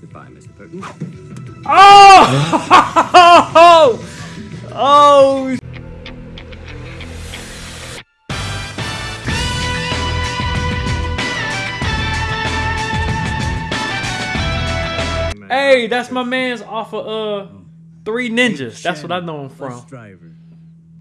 Goodbye, Mr. Burton. Oh! oh! Hey, that's my man's off of uh Three Ninjas. That's what I know him Bus from. driver.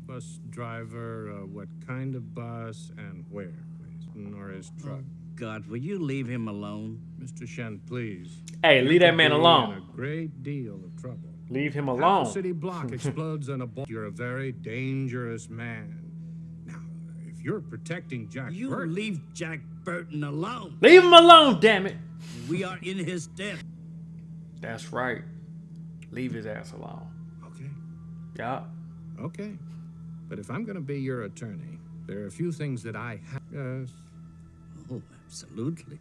Bus driver, uh, what kind of bus and where, please? Nor his truck. God, will you leave him alone? Mr. Shen, please. Hey, You leave that man alone. In a great deal of trouble. Leave him Half a alone. city block explodes in a bomb. You're a very dangerous man. Now, if you're protecting Jack You Burton, leave Jack Burton alone. Leave him alone, damn it. We are in his debt. That's right. Leave his ass alone. okay, Yeah. okay. But if I'm going to be your attorney, there are a few things that I have. Yes. Oh, absolutely.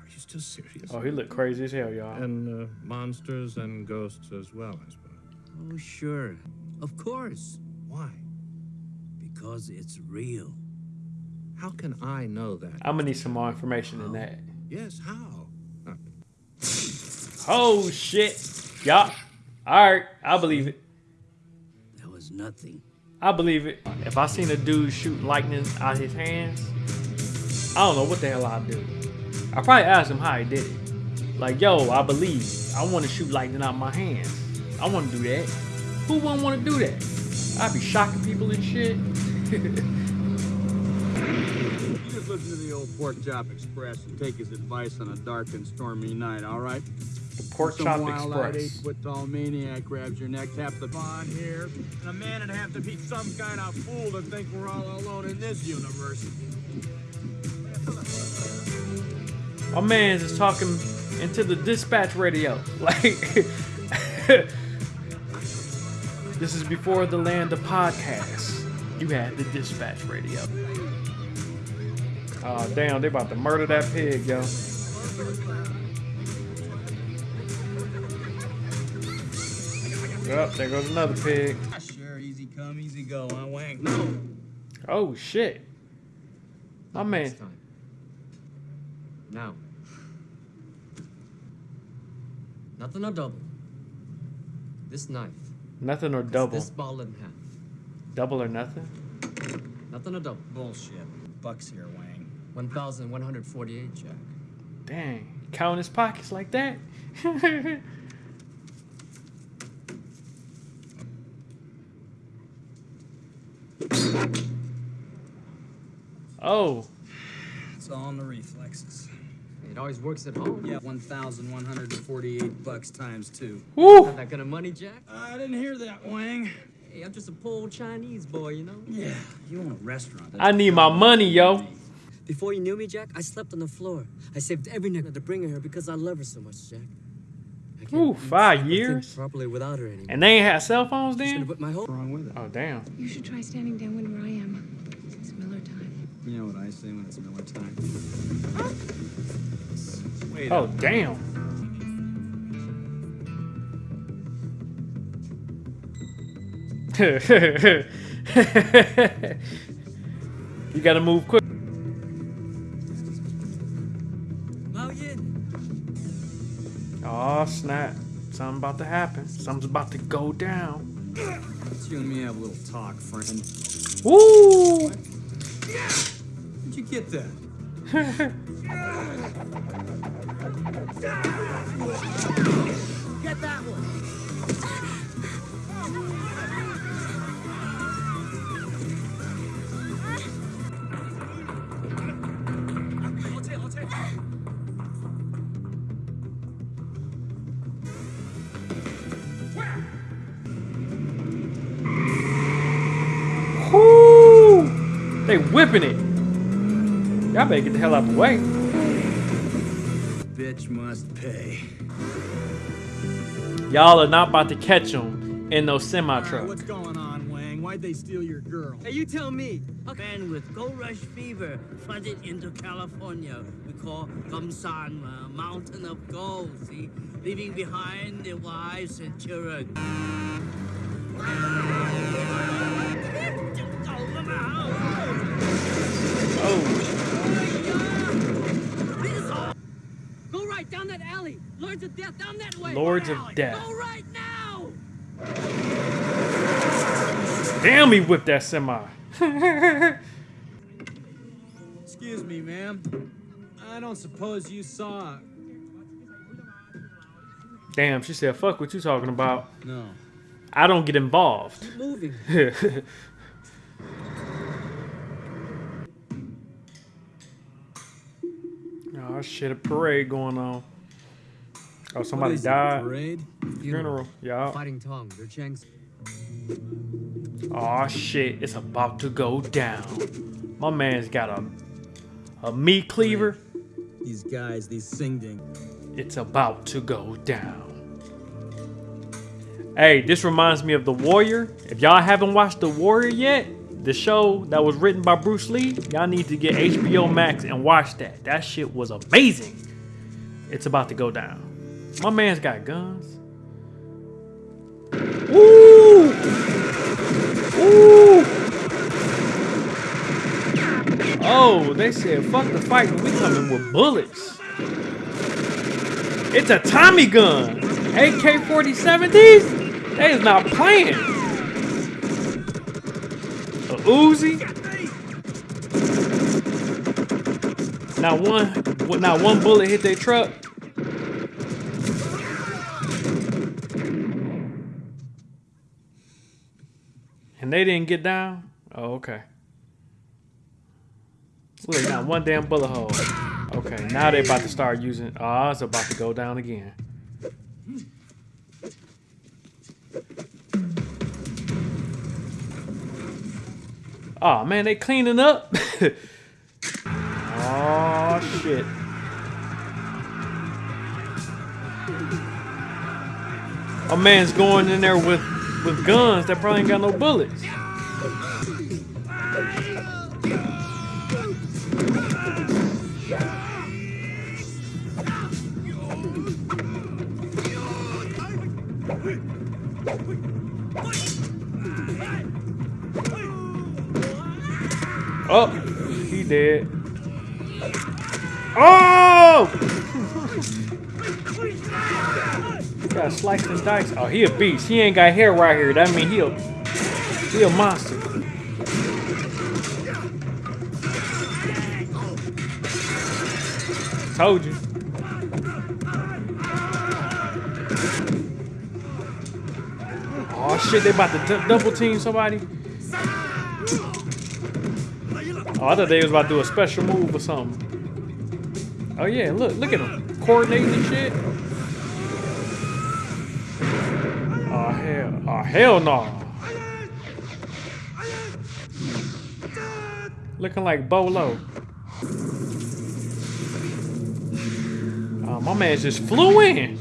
Are you still serious? Oh, he looked crazy as hell, y'all. And uh, monsters and ghosts as well, I suppose. Oh, sure. Of course. Why? Because it's real. How can I know that? I'm gonna need some more information than that. Yes, how? Uh, Oh shit. Yup. Alright, I believe it. That was nothing. I believe it. If I seen a dude shoot lightning out his hands, I don't know what the hell I'd do. I probably ask him how he did it. Like, yo, I believe. I want to shoot lightning out my hands. I want to do that. Who wouldn't want to do that? I'd be shocking people and shit. You just listen to the old Pork Chop Express and take his advice on a dark and stormy night, all right? Pork Some chop express. eight-foot-tall maniac grabs your neck, taps the bond here, and a man would have to be some kind of fool to think we're all alone in this universe. My man's is talking into the dispatch radio. Like, this is before the land of podcasts. You had the dispatch radio. Oh, damn, they about to murder that pig, yo. Yep, there goes another pig. Sure, easy come, easy go, huh, Wang? No. Oh, shit. My man. Next time. Now. Nothing or double. This knife. Nothing or double. This ball in half. Double or nothing? Nothing or double. Bullshit. Bucks here, Wang. 1,148, Jack. Dang. Count his pockets like that? oh. It's all in the reflexes. It always works at home. Yeah, 1,148 bucks times two. Woo! Got that kind of money, Jack? I didn't hear that, Wang. Hey, I'm just a poor Chinese boy, you know? Yeah, you own a restaurant. I need my money, yo. Before you knew me, Jack, I slept on the floor. I saved every nickel to bring her here because I love her so much, Jack. I Ooh, five sleep, or think years? properly without her anymore. And they ain't had cell phones She's then? put my whole wrong with it? Oh, damn. You should try standing downwind where I am. It's Miller time. You know what I say when it's Miller time? Wait Oh, damn. you gotta move quick. Oh, snap. Something about to happen. Something's about to go down. Let's you and me have a little talk, friend. Woo! Where'd you get that? Get that one. They whipping it. Y'all better get the hell out of the way. Bitch must pay. Y'all are not about to catch them in those semi Alright, truck. what's going on, Wang? Why'd they steal your girl? Hey, you tell me. Man with gold rush fever flooded into California. We call Gumsan uh, Mountain of Gold, see? Leaving behind their wives and children. Oh, Go right down that alley. Lords of Death, down that way. Lords of alley? Death. Go right now. Damn, he whipped that semi. Excuse me, ma'am. I don't suppose you saw. Damn, she said, fuck what you talking about. No. I don't get involved. Moving. oh shit, a parade going on. Oh, somebody is it, died. Parade? Funeral. Yeah. Fighting tongue. They're Chang's. Oh shit, it's about to go down. My man's got a a meat cleaver. These guys, these Singding. It's about to go down. Hey, this reminds me of The Warrior. If y'all haven't watched The Warrior yet, the show that was written by Bruce Lee, y'all need to get HBO Max and watch that. That shit was amazing. It's about to go down. My man's got guns. Ooh! Ooh! Oh, they said fuck the fight, we coming with bullets. It's a Tommy gun. AK-47 these? They is not playing. Uzi. Not one, not one bullet hit their truck. And they didn't get down? Oh, okay. Look, not one damn bullet hole. Okay, now they about to start using. Oh, it's about to go down again. Oh man, they cleaning up. oh shit. A man's going in there with with guns that probably ain't got no bullets. Oh, he dead. Oh! got sliced and diced. Oh, he a beast. He ain't got hair right here. That mean he a he a monster. Told you. Oh shit, they about to double team somebody. Oh, I thought they was about to do a special move or something. Oh yeah, look, look at them coordinating and shit. Oh hell, oh hell no. Looking like Bolo. Oh, my man just flew in.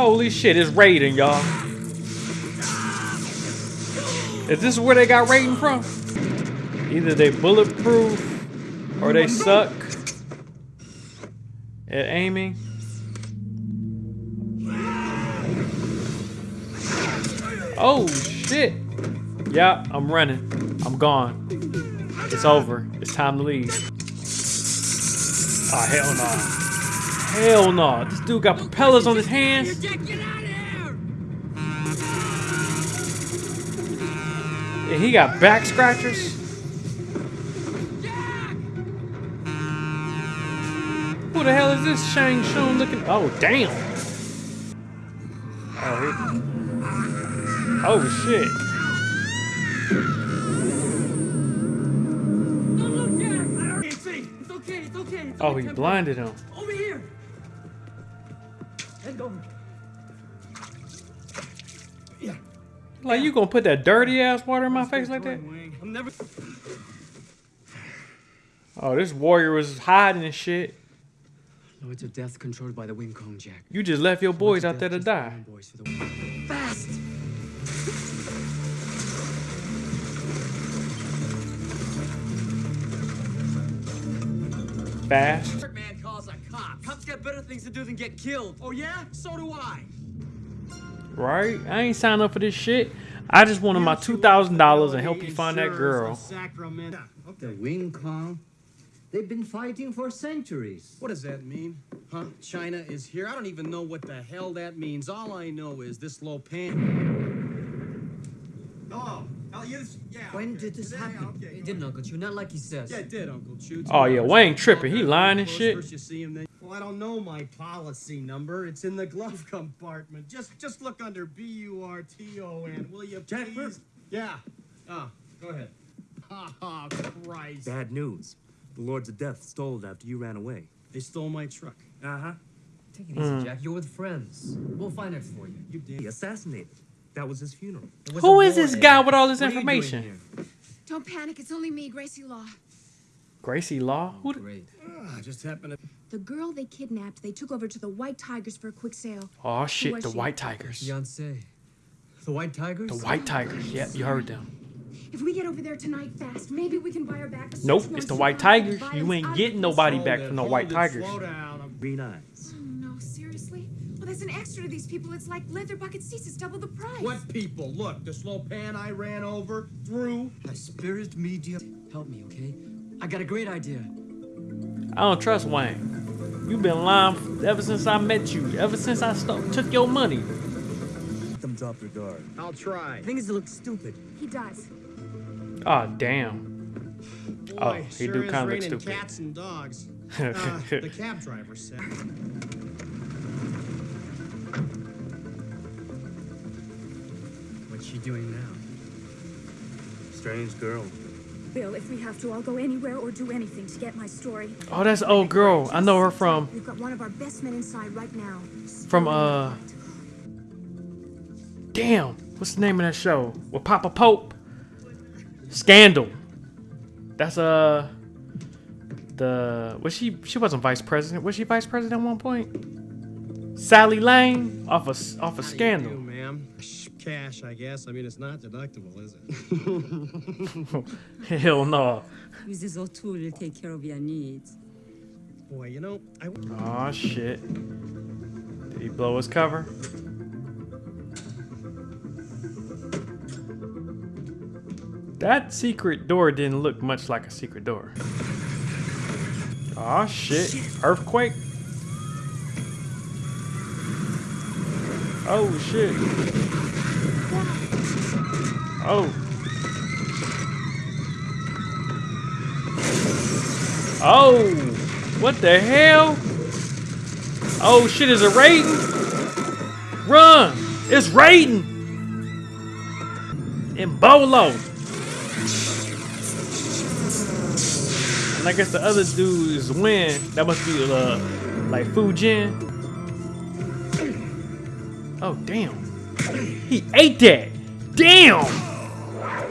Holy shit, it's Raiden, y'all. Is this where they got Raiden from? Either they bulletproof or they suck at aiming. Oh shit. Yeah, I'm running. I'm gone. It's over. It's time to leave. Oh hell no. Hell no. This dude got propellers on his hands. Jack, get out of here! And he got back scratchers. Who the hell is this Shang Tsung looking? Oh, damn. Oh, he... oh shit. Don't look, Jack! It's okay, it's okay. It's Oh, he blinded him. Over here! Hand. Like, you gonna put that dirty ass water in my face like that? Never. Oh, this warrior was hiding and shit. Lords of Death controlled by the Wing Kong, Jack. You just left your boys out there to die. iron Boys for the. Fast! Fast. Man got better things to do than get killed. Oh yeah? So do I. Right? I ain't signed up for this shit. I just wanted my two thousand dollars and help you find that girl. Sacramento. The Wing Kong? They've been fighting for centuries. What does that mean? Huh? China is here? I don't even know what the hell that means. All I know is this Lopan. Oh, oh, yes, yeah. When okay. did this Yeah, happen? okay. It didn't, Uncle Chu. Not like he says. Yeah, it did, Uncle Chu. Oh, yeah, Wayne tripping. He lying and shit. First you see him, then. Well, I don't know my policy number. It's in the glove compartment. Just, just look under B U R T O N, will you, please? Yeah. Oh, go ahead. Oh, Christ. Bad news. The Lords of Death stole it after you ran away. They stole my truck. Uh huh. Take it easy, hmm. Jack. You're with friends. We'll find it for you. You did. He assassinated. That was his funeral. It was Who a is war, this guy with all this What are you doing information? Don't panic. It's only me, Gracie Law. Gracie Law? Oh, Who? The- Great. Ah, I just happened to. The girl they kidnapped, they took over to the White Tigers for a quick sale. oh shit, the she? White Tigers. Fiance. The White Tigers? The White Tigers. Yep, you heard them. If we get over there tonight fast, maybe we can buy her back. Nope, it's the White far that the Tigers. You ain't getting nobody back from the White Tigers. Slow down. Green eyes. Oh, no, seriously? Well, there's an extra to these people. It's like leather bucket seats. It's double the price. What people? Look, the slow pan I ran over, through. A spirit medium. Help me, okay? I got a great idea. I don't trust Wayne. You've been lying ever since I met you. Ever since I sto- took your money. Let them drop their guard. I'll try. The thing is, it looks stupid. He does. Oh damn. Boy, Oh, he sure do is kinda look raining stupid. cats and dogs. Uh, the cab driver said. She doing now? Strange girl. Bill, if we have to, I'll go anywhere or do anything to get my story. Oh, that's old girl. I know her from We've got one of our best men inside right now. from uh. Damn, what's the name of that show with Papa Pope? Scandal. That's uh. The was she? She wasn't vice president. Was she vice president at one point? Sally Lane off of off of How do you Scandal. do, ma'am? Shh, Cash, I guess. I mean, it's not deductible, is it? Hell no. Mrs. O'Toole will take care of your needs. Boy, you know, I. Oh shit. Did he blow his cover? That secret door didn't look much like a secret door. Oh shit. Earthquake. Oh shit. Oh. Oh. What the hell? Oh shit, is it Raiden? Run! It's Raiden! In Bolo. And I guess the other dude is Win. That must be uh, like Fujin. Oh damn. He ate that. Damn!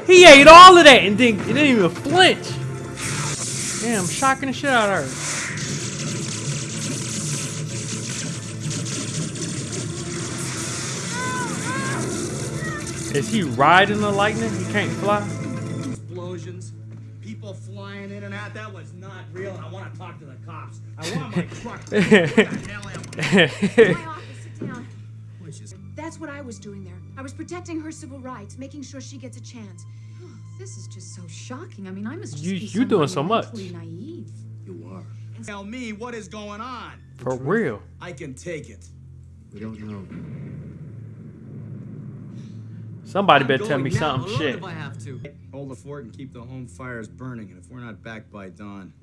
He ate all of that and didn't, he didn't even flinch. Damn, shocking the shit out of her. Is he riding the lightning? He can't fly? Explosions, people flying in and out. That was not real. I want to talk to the cops. I want my truck. what the hell am I? My office, sit down. That's what I was doing there. I was protecting her civil rights, making sure she gets a chance. This is just so shocking. I mean, I must just You- be you doing so much. naive. You are. Tell me what is going on. For real. I can take it. We don't know. Somebody I'm better tell me now, something alone shit. If I have to. Hold the fort and keep the home fires burning. And if we're not back by dawn,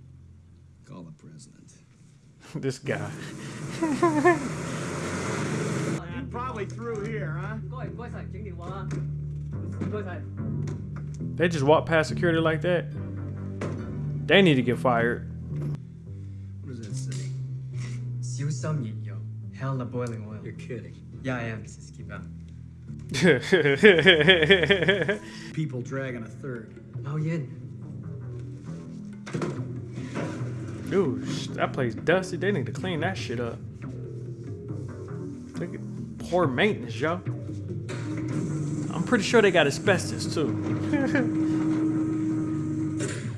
call the president. this guy. probably through here, huh? They just walked past security like that. They need to get fired. What does that say? Xiu Sam Yin Yo. Hell the boiling oil. You're kidding. Yeah, I am, Just keep out. People dragging a third. Oh Yin. Dude, that place dusty. They need to clean that shit up. Look at poor maintenance, yo. I'm pretty sure they got asbestos too.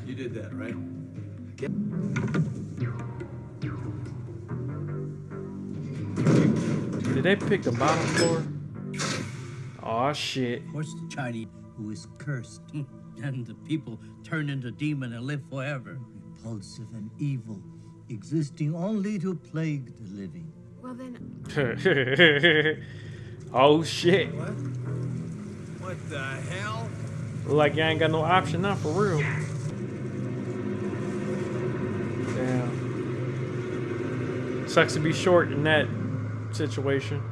You did that, right? Did they pick the bottom floor? Oh Oh shit. Of course, the Chinese who is cursed, and the people turn into demon and live forever. Repulsive and evil, existing only to plague the living. Well then, oh shit. What What the hell? Like you ain't got no option now for real. Damn. Sucks to be short in that situation.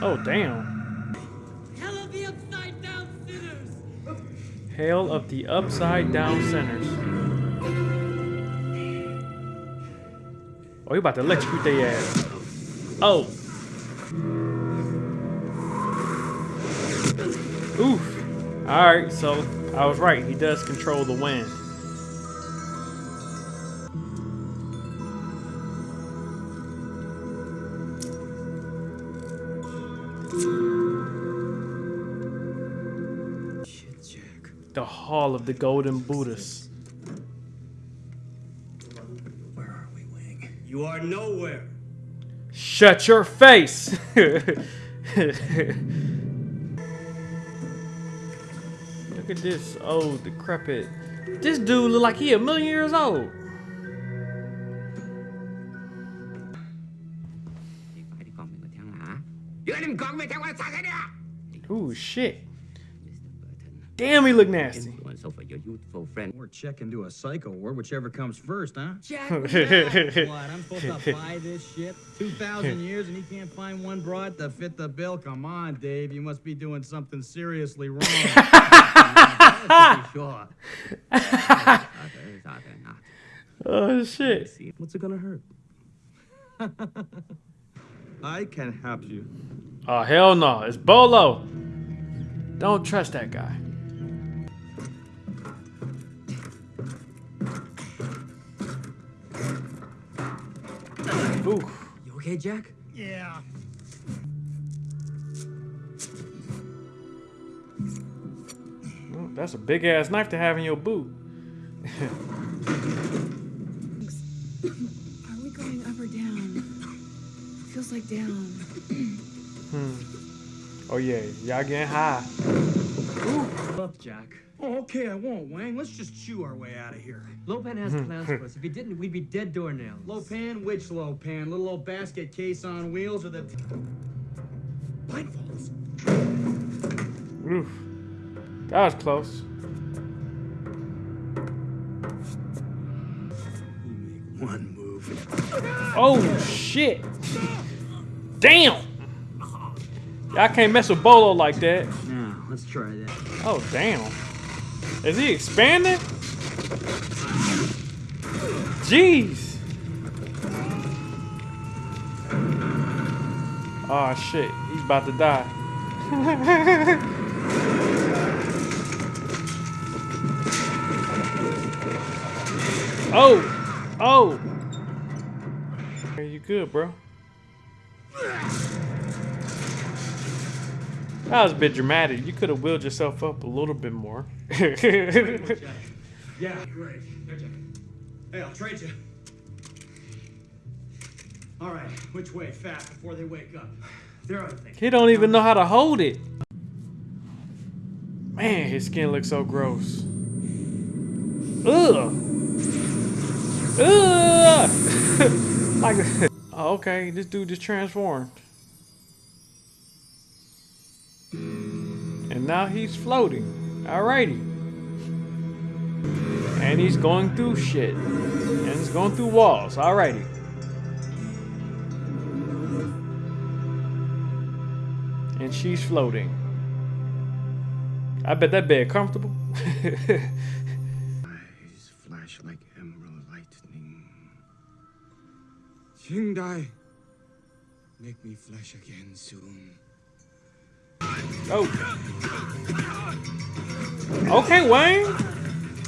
Oh damn. Hell of the upside down sinners! Hail of the upside down sinners. Oh, you about to electrocute their ass. Oh. Oof. Alright, so I was right. He does control the wind. The Hall of the Golden Buddhas. Are nowhere. Shut your face! Look at this old decrepit. This dude look like he a million years old. Ooh, shit. Damn, he look nasty. Or check into a psycho ward, whichever comes first, huh? Jack, What? I'm supposed to buy this shit? 2,000 years and he can't find one broad to fit the bill? Come on, Dave. You must be doing something seriously wrong. sure. oh, shit. What's it gonna hurt? I can help you. Oh, hell no. It's Bolo. Don't trust that guy. Oof. You okay, Jack? Yeah. Well, That's a big ass knife to have in your boot. are we going up or down? Feels like down. Hmm. Oh yeah, y'all getting high. Look, Jack. Oh, okay, I won't, Wang. Let's just chew our way out of here. Lo Pan has hmm. plans for us. If he didn't, we'd be dead doornails. Lo Pan? Which Lo Pan? Little old basket case on wheels or the blindfolds? Oof. That was close. One move. Oh shit. Damn. Y'all can't mess with Bolo like that. Now, let's try that. Oh damn. Is he expanding? Jeez. Oh shit, he's about to die. oh, oh. Are you good, bro? That was a bit dramatic. You could have wheeled yourself up a little bit more. Yeah, great. Hey, I'll trade you. All right, which way? Fast before they wake up. They're other things. He don't even know how to hold it. Man, his skin looks so gross. Ugh. Ugh. like, oh, okay, this dude just transformed. Now he's floating. Alrighty. And he's going through shit. And he's going through walls. Alrighty. and she's floating. I bet that bed comfortable. Eyes flash like emerald lightning. Qingdai, make me flesh again soon. Oh. Okay, Wayne.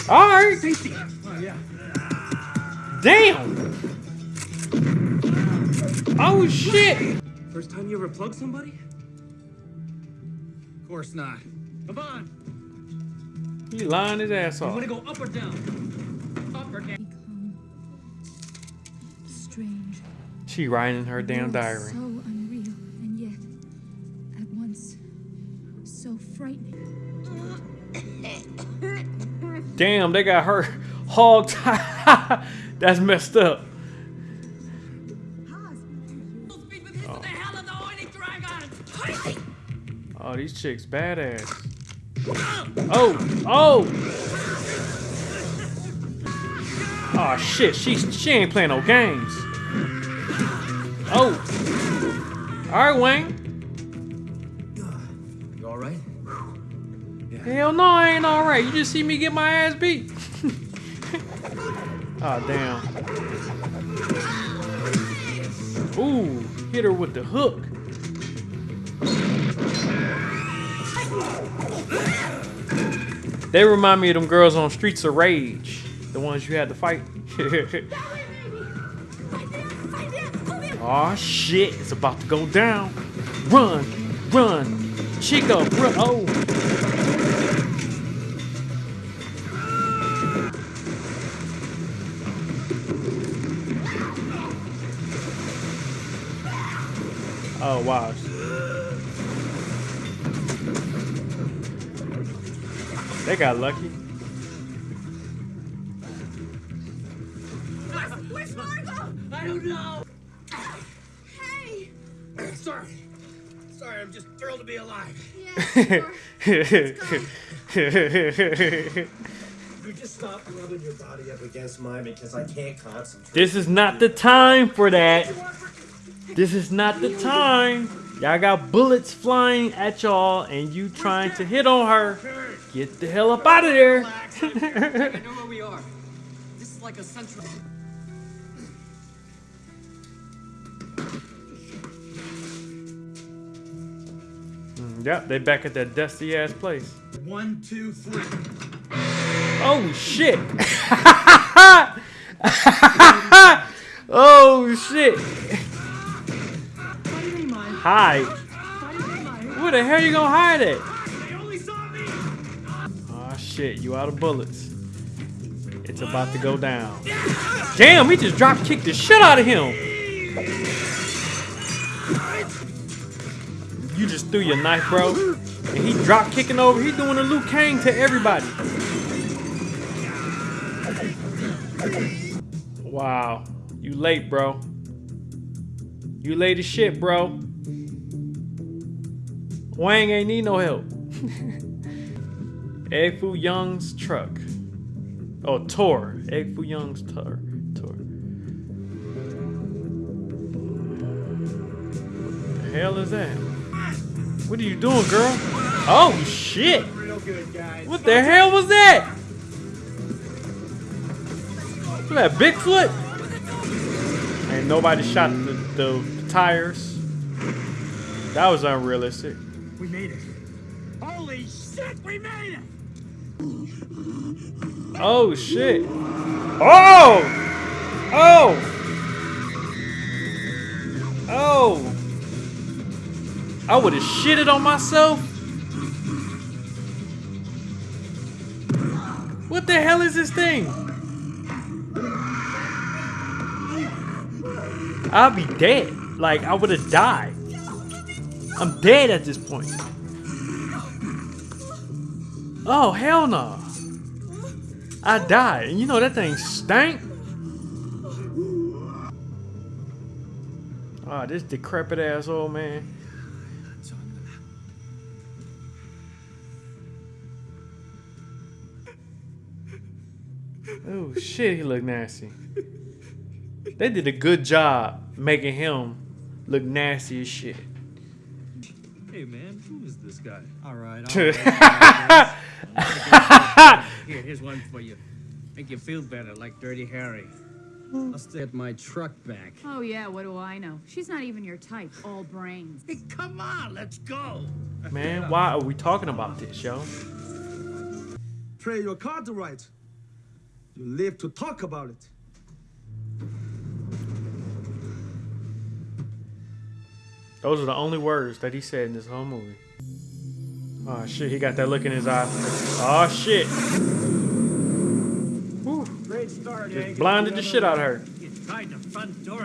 All right. Oh, yeah. Damn. Oh shit. First time you ever plugged somebody? Of course not. Come on. He lying his ass off. You off. want to go up or down? Up or down? Strange. She writing in her damn diary. So Damn, they got her hog tied. That's messed up. Oh, these chicks badass. Oh, oh. Oh shit, she she ain't playing no games. Oh. All right, Wayne. Hell no, I ain't all right. You just see me get my ass beat. oh damn. Ooh, hit her with the hook. They remind me of them girls on Streets of Rage, the ones you had to fight. oh shit, it's about to go down. Run, run, Chico, run. Oh. Oh wow. They got lucky. Where's Margot? I don't know. Hey! Sorry. Sorry, I'm just thrilled to be alive. You just stop rubbing your body up against mine because I can't concentrate. This is not the time for that. This is not the time. Y'all got bullets flying at y'all and you trying to hit on her. Get the hell up out of there. I know where we are. This is like a central. Yep, they back at that dusty ass place. One, two, three. Oh shit. oh shit. Hide. Where the hell you gonna hide at? Oh shit, you out of bullets. It's about to go down. Damn, he just drop kicked the shit out of him. You just threw your knife, bro. And he drop kicking over. He doing a Liu Kang to everybody. Wow. You late, bro. You late as shit, bro. Wang ain't need no help. Egg Foo Young's truck. Oh, tour. Egg Foo Young's tour. Tour. The hell is that? What are you doing, girl? Oh shit! Real good, guys. What the hell was that? Look at that Bigfoot. Ain't nobody shot the, the tires. That was unrealistic. We made it. Holy shit, we made it! Oh shit. Oh! Oh! Oh! I would have shitted on myself. What the hell is this thing? I'll be dead. Like, I would have died. I'm dead at this point. Oh, hell no. I died. And you know that thing stank. Oh, this decrepit ass old man. Oh shit, he look nasty. They did a good job making him look nasty as shit. Hey man, who is this guy? All right. Here, here's one for you. Make you feel better, like Dirty Harry. Let's get my truck back. Oh, yeah, what do I know? She's not even your type, all brains. Hey, come on, let's go. Man, why are we talking about this, yo? Pray your card right. You live to talk about it. Those are the only words that he said in this whole movie. Oh shit, he got that look in his eye. Oh shit. Whew. Great start, Just blinded the shit out of her. You the front door.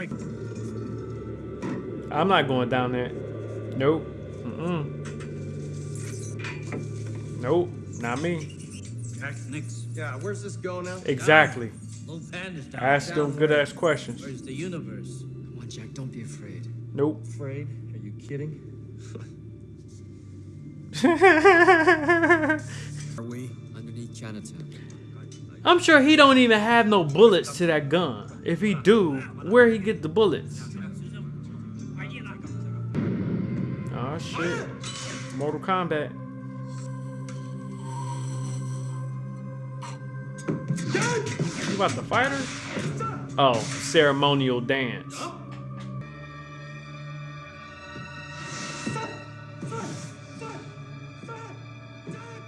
I'm not going down there. Nope. Mm-mm. Nope. Not me. Jack, next. Yeah, where's this go now? Exactly. Lo Pan is down. Ask them good ass questions. Where's the universe? Come on, Jack, don't be afraid. Nope. Afraid? Kidding? Are we? Underneath Chinatown. I'm sure he don't even have no bullets to that gun. If he do, where he get the bullets? Oh shit. Mortal Kombat. You about to fight her? Oh, ceremonial dance.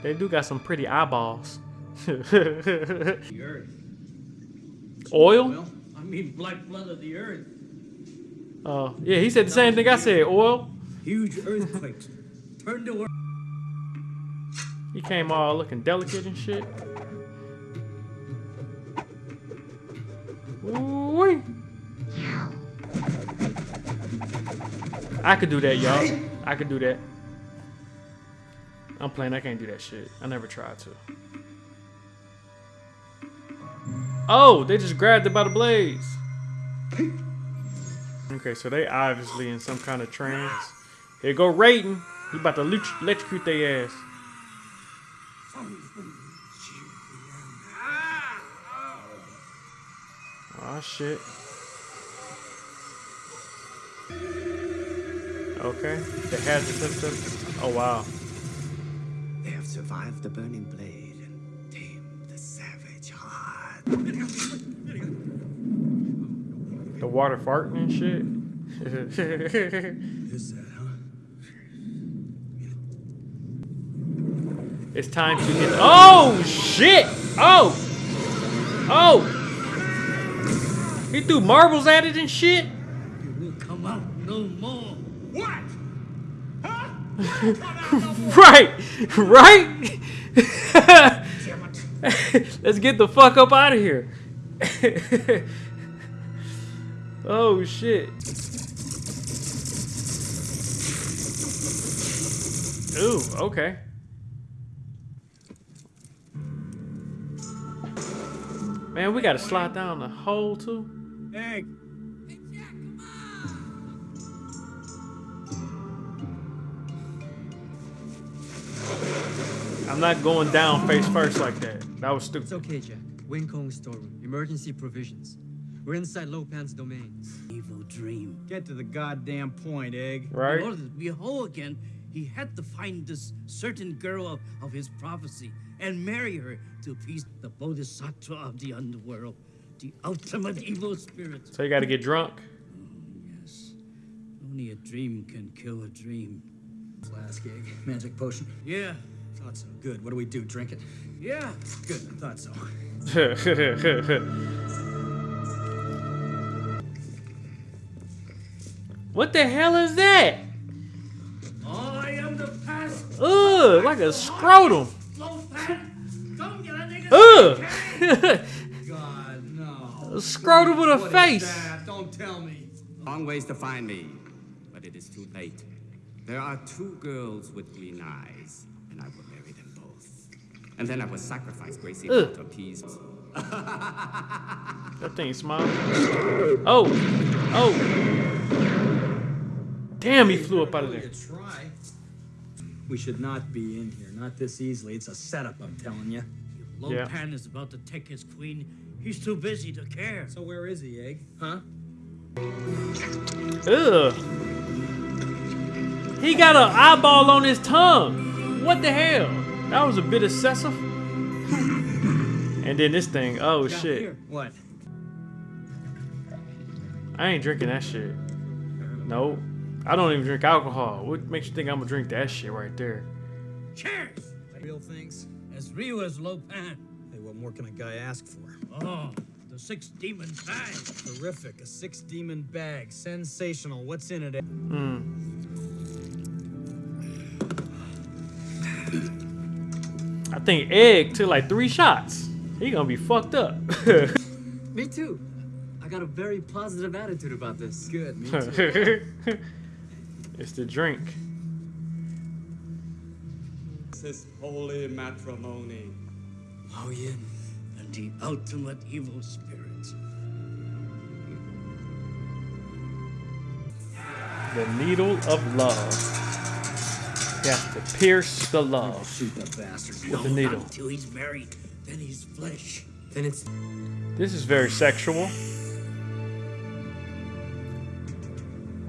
They do got some pretty eyeballs. The earth. Oil? Well, I mean, black blood of the earth. Oh, yeah, he said the same thing I said. Oil. Huge earthquakes. Turned the world. He came all looking delicate and shit. Ooh-wee. I could do that, y'all. I could do that. I'm playing. I can't do that shit. I never tried to. Oh, they just grabbed it by the blades. Okay, so they obviously in some kind of trance. Here go Raiden. He about to electrocute their ass. Oh shit. Okay, they had the symptom. Oh wow. They have survived the burning blade and tamed the savage heart. The water farting and shit. Is that, huh? it's time to get. Oh shit! Oh! Oh! He threw marbles at it and shit. right, right. Let's get the fuck up out of here. oh shit. Ooh, okay. Man, we gotta slide down the hole too. Egg. I'm not going down face first like that. That was stupid. It's okay, Jack. Wing Kong storeroom. Emergency provisions. We're inside Lo Pan's domain. Evil dream. Get to the goddamn point, Egg. Right? In order to be whole again, he had to find this certain girl of, of his prophecy and marry her to appease the bodhisattva of the underworld, the ultimate evil spirit. So you gotta get drunk. Yes. Only a dream can kill a dream. Flask, Egg. Magic potion. Yeah. Thought so. Good. What do we do? Drink it? Yeah. Good. I thought so. what the hell is that? I am the past. Ugh, like a scrotum. Come get a nigga. Ugh. God, no. a scrotum with a What is face. Don't tell me. Long ways to find me, but it is too late. There are two girls with green eyes, and I will marry them both. And then I will sacrifice Gracie Ugh. to appease. That thing smile. Oh, oh. Damn, he flew up out of there. Try. We should not be in here. Not this easily. It's a setup, I'm telling you. Yeah. Lo Pan is about to take his queen. He's too busy to care. So where is he, Egg? Huh? Ugh. He got an eyeball on his tongue. What the hell? That was a bit excessive. and then this thing. Oh Down shit. here. What? I ain't drinking that shit. No. I don't even drink alcohol. What makes you think I'm gonna drink that shit right there? Cheers! Real things? As real as Lo Pan. Hey, what more can a guy ask for? Oh, the six demon bag. Terrific. A six demon bag. Sensational. What's in it? Egg? I think Egg took like three shots. He gonna be fucked up. Me too. I got a very positive attitude about this. Good. Me too. it's the drink. This is holy matrimony. Hao Yin. And the ultimate evil spirit. The needle of love. He has to pierce the love Shoot that bastard. with the needle. Until he's married. Then he's flesh. Then it's This is very sexual.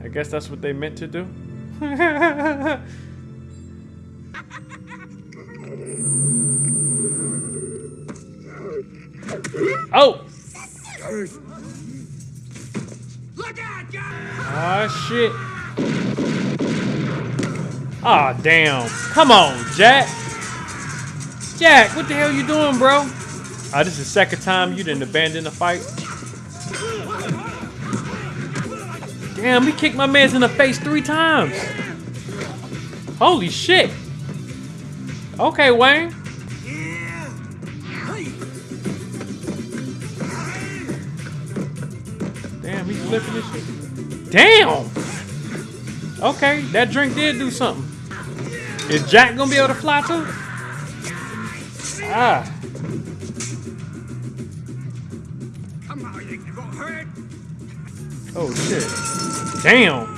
I guess that's what they meant to do. oh! Ah, shit. Ah, damn. Come on, Jack. Jack, what the hell you doing, bro? Ah, this is the second time you didn't abandon the fight. Damn, he kicked my man's in the face three times. Holy shit. Okay, Wang. Damn, he's flipping this shit. Damn. Okay, that drink did do something. Is Jack gonna be able to fly too? Ah. Oh shit. Damn.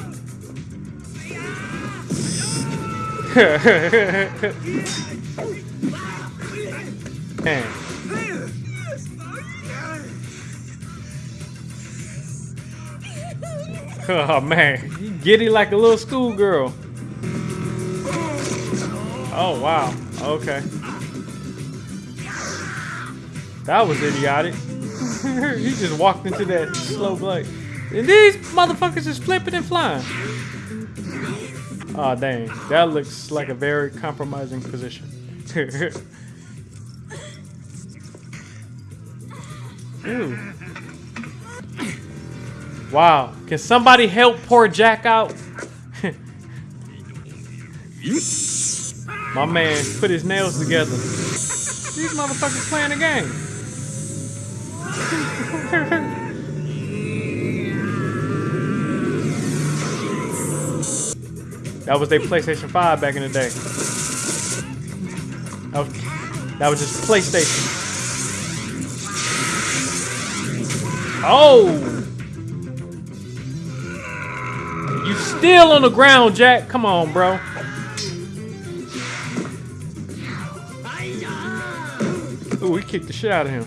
Man. Oh man, you giddy like a little schoolgirl. Oh wow, okay. That was idiotic. he just walked into that slow blade. And these motherfuckers is flipping and flying. Oh dang, that looks like a very compromising position. Ew. Wow, can somebody help poor Jack out? My man put his nails together. These motherfuckers playing a game. that was their PlayStation 5 back in the day. That was, that was just PlayStation. Oh! You still on the ground, Jack. Come on, bro. Kicked the shit out of him.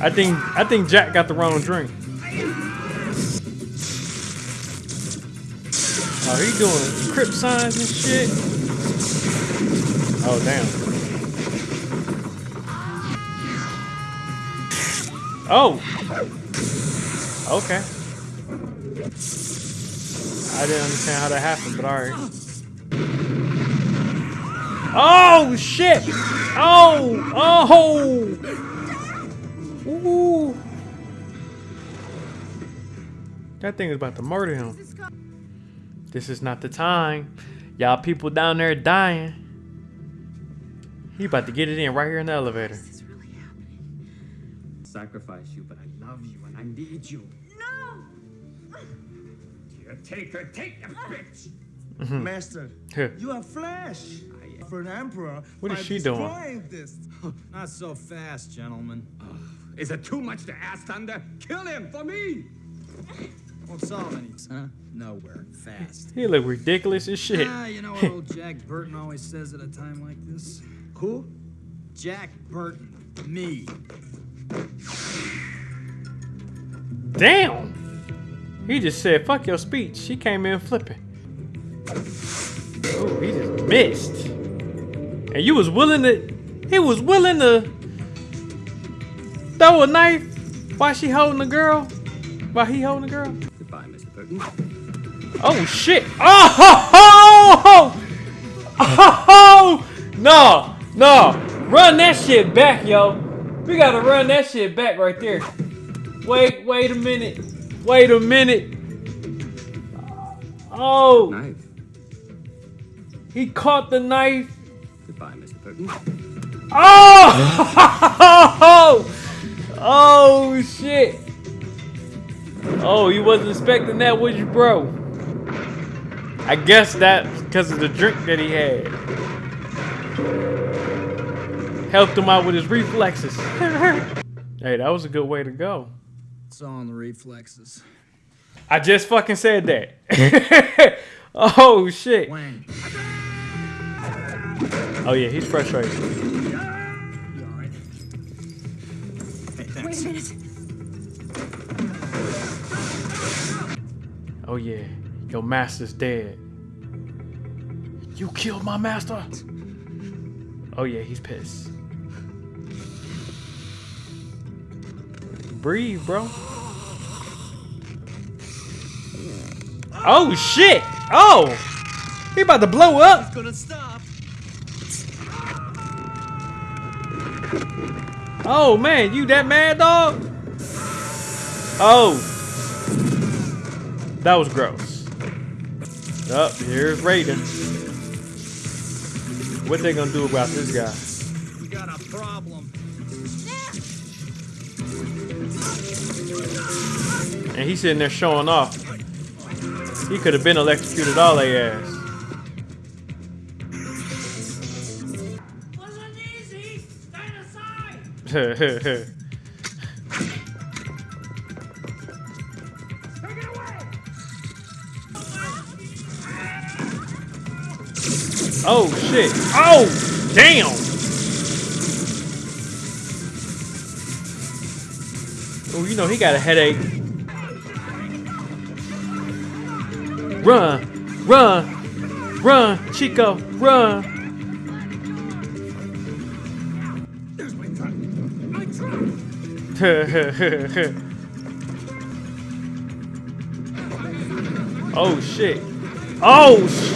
I think I think Jack got the wrong drink. Oh, he doing crip signs and shit. Oh damn. Oh. Okay. I didn't understand how that happened, but alright. Oh shit! Oh! Oh! Ooh! That thing is about to murder him. This is not the time. Y'all people down there dying. He about to get it in right here in the elevator. This is really happening. Sacrifice you, but I love you and I need you. No! Here, take her, take the bitch. Mhm. Master, Huh. you are flesh. For an emperor. What is by she doing? destroying This. Not so fast, gentlemen. Is it too much to ask, Thunder? Kill him for me! Won't solve any, huh? Nowhere. Fast. He look ridiculous as shit. Ah, you know what old Jack Burton always says at a time like this? Who? Jack Burton. Me. Damn! He just said, fuck your speech. She came in flipping. Oh, he just missed. And you was willing to, he was willing to throw a knife while she holding the girl? While he holding the girl? Goodbye, Mr. Oh shit! Oh! Oh! No! No! Run that shit back, yo! We gotta run that shit back right there. Wait, wait a minute. Wait a minute. Oh! Knife. He caught the knife. Goodbye, Mr. Burton. Oh! Oh shit! Oh, you wasn't expecting that, was you, bro? I guess that's because of the drink that he had. Helped him out with his reflexes. hey, that was a good way to go. It's in the reflexes. I just fucking said that. oh shit. Oh yeah, he's frustrated. Wait a minute. Oh yeah, your master's dead. You killed my master. Oh yeah, he's pissed. Breathe, bro. Oh shit! Oh! He about to blow up! Oh man, you that mad dog? Oh. That was gross. Up, here's Raiden. What they gonna do about this guy? You got a problem. And he's sitting there showing off. He could have been electrocuted all they ass. oh shit. Oh damn. Oh, you know he got a headache. Run, run, run, Chico, run. oh shit. Oh sh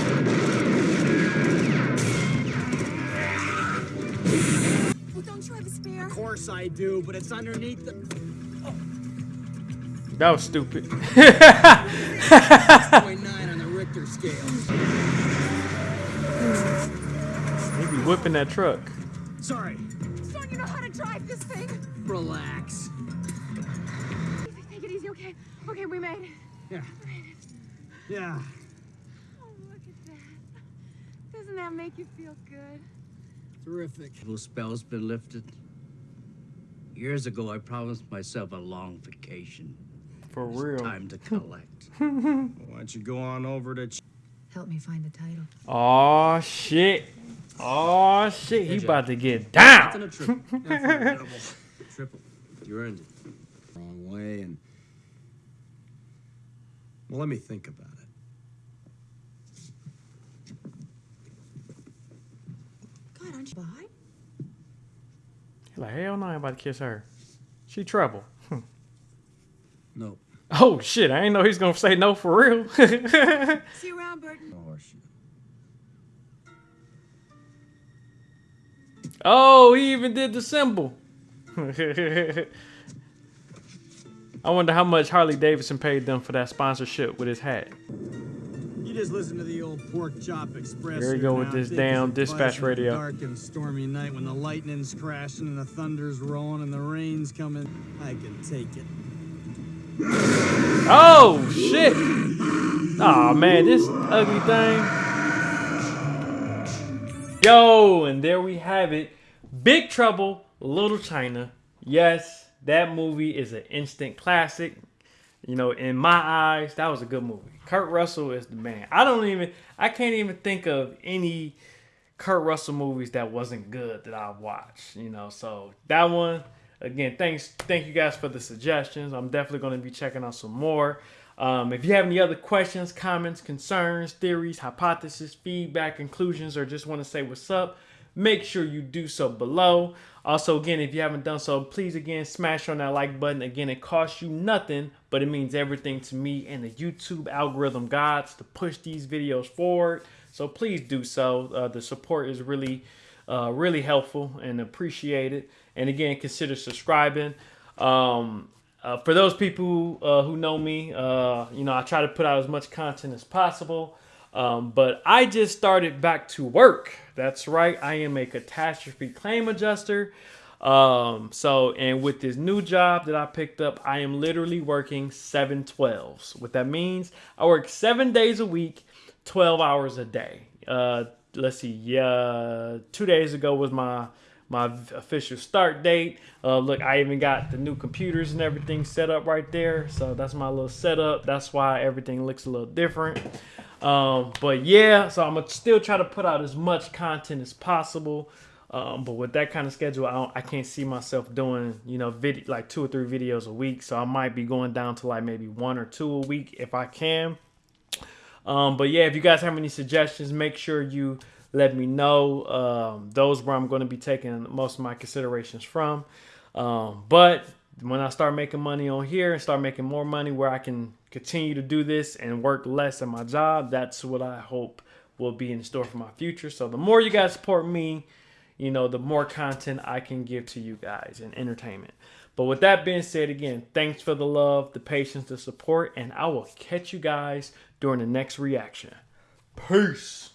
Well, don't you have a spare? Of course I do, but it's underneath the. That was stupid. on the Richter scale. he be whipping that truck. Sorry. Relax. Take it easy, okay? Okay, we made it. Yeah. Yeah. Oh, look at that. Doesn't that make you feel good? Terrific. Little spell's been lifted. Years ago, I promised myself a long vacation. For It's real. Time to collect. Why don't you go on over to. Ch- Help me find the title. Oh shit. Oh shit. He Jack. about to get That's in down. a triple. That's in a You earned it. Wrong way, and Well, let me think about it. God, aren't you by? like hell no, I ain't about to kiss her. She trouble. Hmm. No. Oh shit, I ain't know he's gonna say no for real. See you around, Burton. Oh, no horseshit. oh, he even did the symbol. I wonder how much Harley Davidson paid them for that sponsorship with his hat. you just listen to the old pork chop express. Here we go with this damn dispatch radio. Dark and stormy night when the lightning's crashing and the thunder's rolling and the rain's coming. I can take it. Oh shit! Oh man, this ugly thing. Yo, and there we have it. Big Trouble, Little China. Yes, that movie is an instant classic. You know, in my eyes, that was a good movie. Kurt Russell is the man. I don't even, I can't even think of any Kurt Russell movies that wasn't good that I've watched. You know, so that one again. Thanks, thank you guys for the suggestions. I'm definitely going to be checking out some more. Um, if you have any other questions, comments, concerns, theories, hypotheses, feedback, conclusions, or just want to say what's up, make sure you do so below. Also, again, if you haven't done so, please again smash on that like button. Again, it costs you nothing, but it means everything to me and the YouTube algorithm gods to push these videos forward. So please do so. Uh, the support is really, uh, really helpful and appreciated. And again, consider subscribing. Um, uh, for those people uh, who know me, uh, you know, I try to put out as much content as possible. Um, but I just started back to work. That's right. I am a catastrophe claim adjuster. Um, so, and with this new job that I picked up, I am literally working 712s. What that means, I work seven days a week, 12 hours a day. Uh, let's see. Yeah, two days ago was my my official start date. Uh, look, I even got the new computers and everything set up right there. So that's my little setup. That's why everything looks a little different. Um, but yeah, so I'm gonna still try to put out as much content as possible. Um, but with that kind of schedule, I, don't, I can't see myself doing, you know, video like two or three videos a week. So I might be going down to like maybe one or two a week if I can. Um, but yeah, if you guys have any suggestions, make sure you let me know. Um, those where I'm going to be taking most of my considerations from. Um, but when I start making money on here and start making more money where I can continue to do this and work less at my job, that's what I hope will be in store for my future. So the more you guys support me, you know, the more content I can give to you guys and entertainment. But with that being said, again, thanks for the love, the patience, the support, and I will catch you guys during the next reaction. Peace.